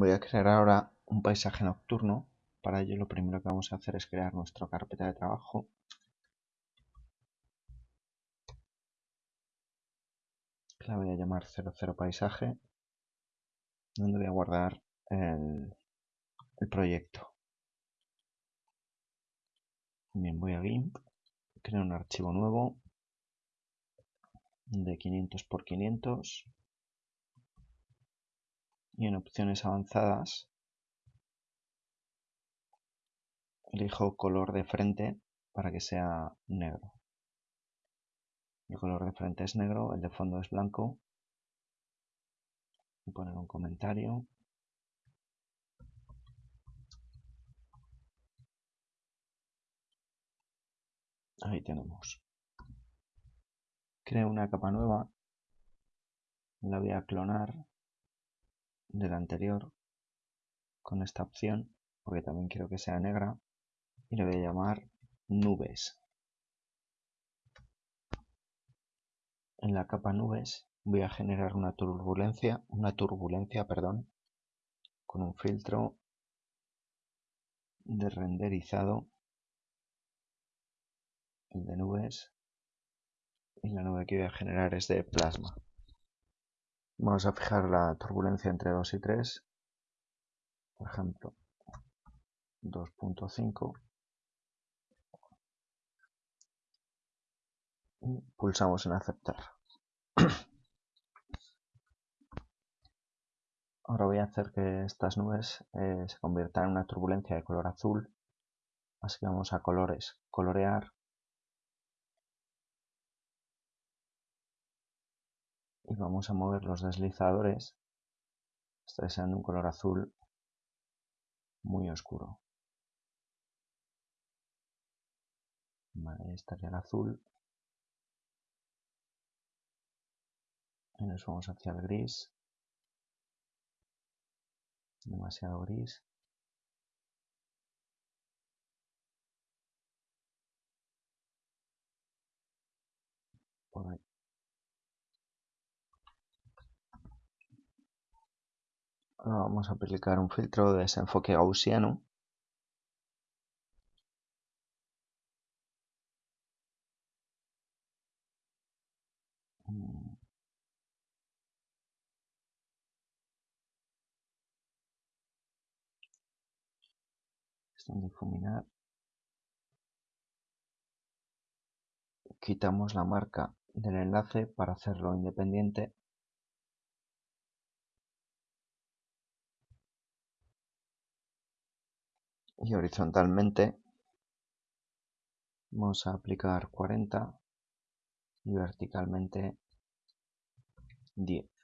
Voy a crear ahora un paisaje nocturno. Para ello lo primero que vamos a hacer es crear nuestra carpeta de trabajo. La voy a llamar 00 paisaje, donde voy a guardar el, proyecto. Bien, voy a GIMP, creo un archivo nuevo de 500 por 500 y en opciones avanzadas elijo color de frente para que sea negro. El color de frente es negro, el de fondo es blanco. Voy a poner un comentario. Ahí tenemos. Creo una capa nueva. La voy a clonar de la anterior con esta opción, porque también quiero que sea negra, y le voy a llamar nubes. En la capa nubes voy a generar una turbulencia, una turbulencia, perdón, con un filtro de renderizado, el de nubes, y la nube que voy a generar es de plasma. Vamos a fijar la turbulencia entre 2 y 3. Por ejemplo, 2.5. Y pulsamos en aceptar. Ahora voy a hacer que estas nubes eh, se conviertan en una turbulencia de color azul. Así que vamos a colores, colorear y vamos a mover los deslizadores hasta que sean de un color azul muy oscuro. Vale, estaría el azul. Y nos vamos hacia el gris. Demasiado gris. Por. Vamos a aplicar un filtro de desenfoque gaussiano. Difuminar. Quitamos la marca del enlace para hacerlo independiente y horizontalmente vamos a aplicar 40 y verticalmente 10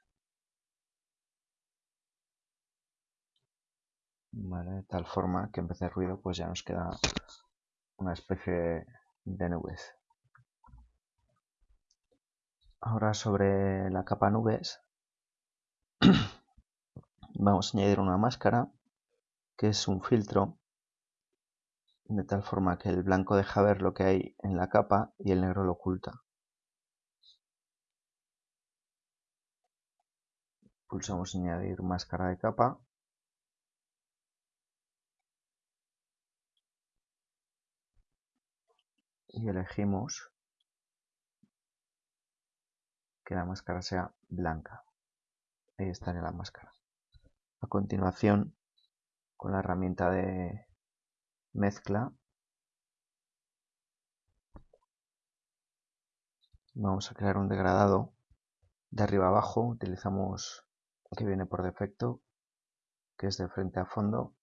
de tal forma que en vez de ruido pues ya nos queda una especie de nubes. Ahora sobre la capa nubes vamos a añadir una máscara que es un filtro de tal forma que el blanco deja ver lo que hay en la capa y el negro lo oculta. Pulsamos añadir máscara de capa. Y elegimos que la máscara sea blanca. Ahí estaría la máscara. A continuación, con la herramienta de mezcla. Vamos a crear un degradado de arriba abajo. Utilizamos que viene por defecto que es de frente a fondo.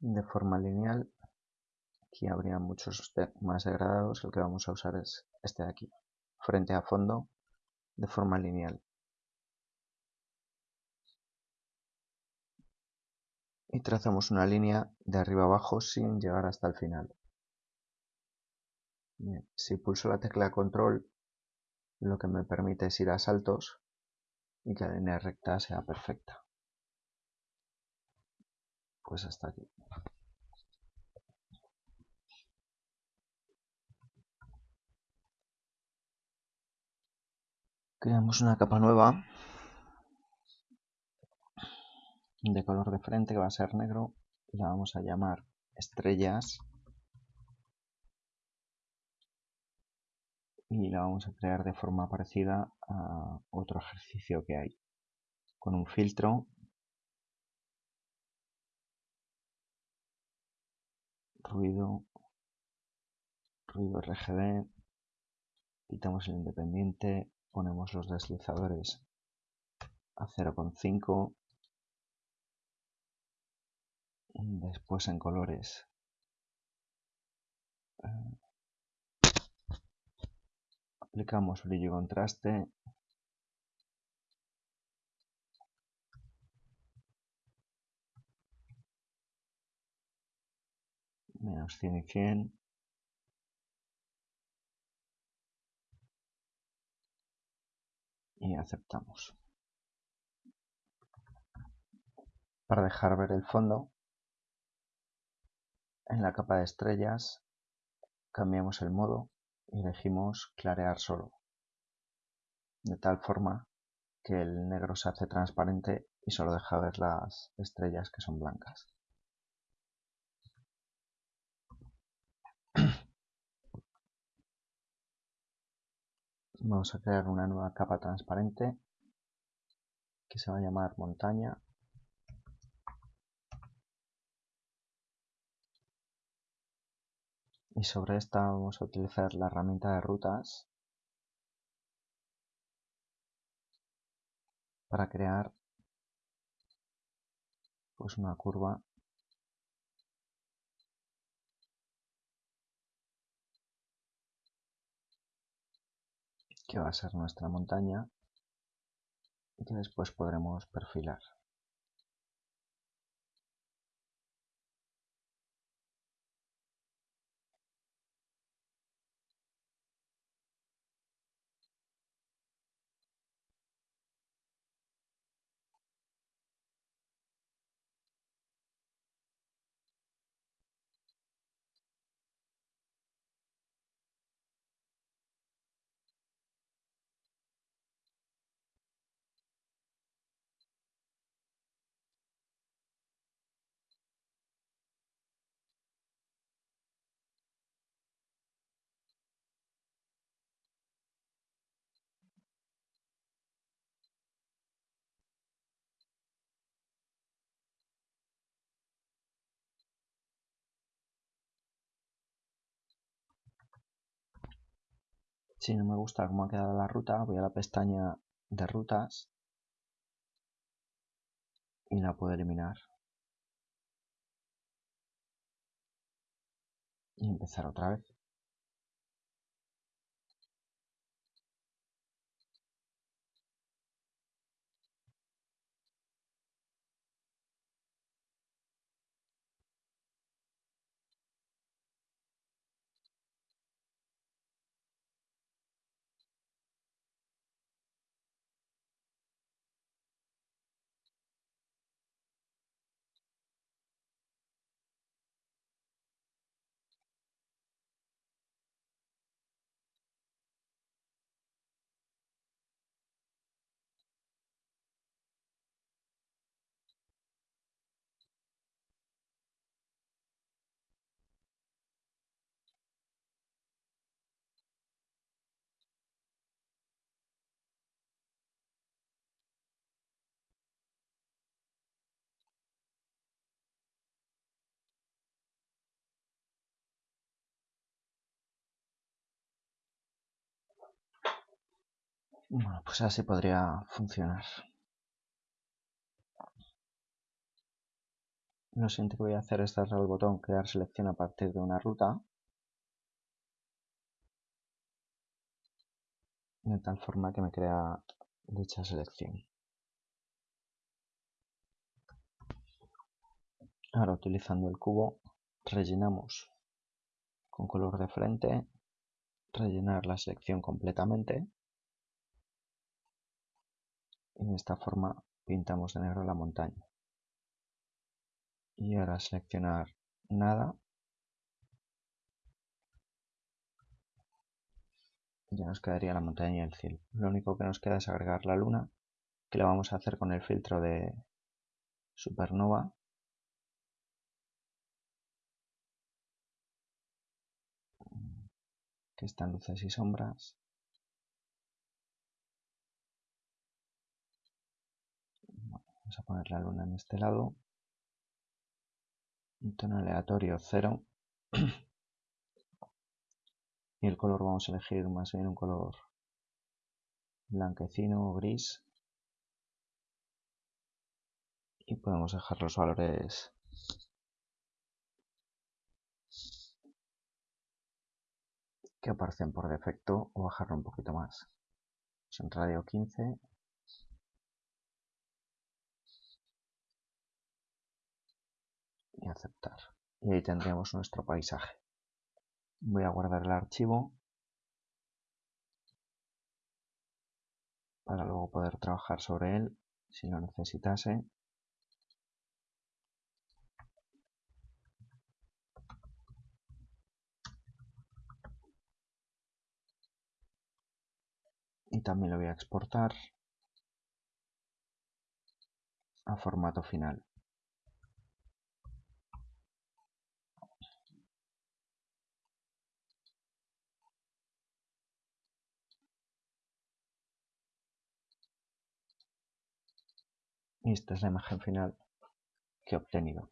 De forma lineal aquí habría muchos más degradados. El que vamos a usar es este de aquí frente a fondo de forma lineal y trazamos una línea de arriba abajo sin llegar hasta el final. si pulso la tecla control lo que me permite es ir a saltos y que la línea recta sea perfecta. Pues hasta aquí. creamos una capa nueva de color de frente que va a ser negro y la vamos a llamar estrellas. Y la vamos a crear de forma parecida a otro ejercicio que hay. Con un filtro. Ruido. Ruido RGB quitamos el independiente. Ponemos los deslizadores a 0,5 después en colores. Eh, aplicamos brillo y contraste. Menos 100 y 100 y aceptamos. Para dejar ver el fondo en la capa de estrellas cambiamos el modo y elegimos clarear solo, de tal forma que el negro se hace transparente y solo deja ver las estrellas que son blancas. Vamos a crear una nueva capa transparente que se va a llamar montaña y sobre esta vamos a utilizar la herramienta de rutas para crear pues una curva que va a ser nuestra montaña y que después podremos perfilar. Si no me gusta cómo ha quedado la ruta, voy a la pestaña de rutas y la puedo eliminar. Y empezar otra vez. Bueno, pues así podría funcionar. Lo siguiente que voy a hacer es darle al botón crear selección a partir de una ruta. De tal forma que me crea dicha selección. Ahora utilizando el cubo rellenamos con color de frente, rellenar la selección completamente y de esta forma pintamos de negro la montaña y ahora seleccionar nada ya nos quedaría la montaña y el cielo. Lo único que nos queda es agregar la luna, que lo vamos a hacer con el filtro de supernova. que están luces y sombras. Vamos a poner la luna en este lado. Un tono aleatorio 0. y el color vamos a elegir más bien un color blanquecino o gris y podemos dejar los valores que aparecen por defecto o bajarlo un poquito más pues en radio 15 aceptar. Y ahí tendremos nuestro paisaje. Voy a guardar el archivo para luego poder trabajar sobre él si lo necesitase. Y también lo voy a exportar a formato final esta es la imagen final que he obtenido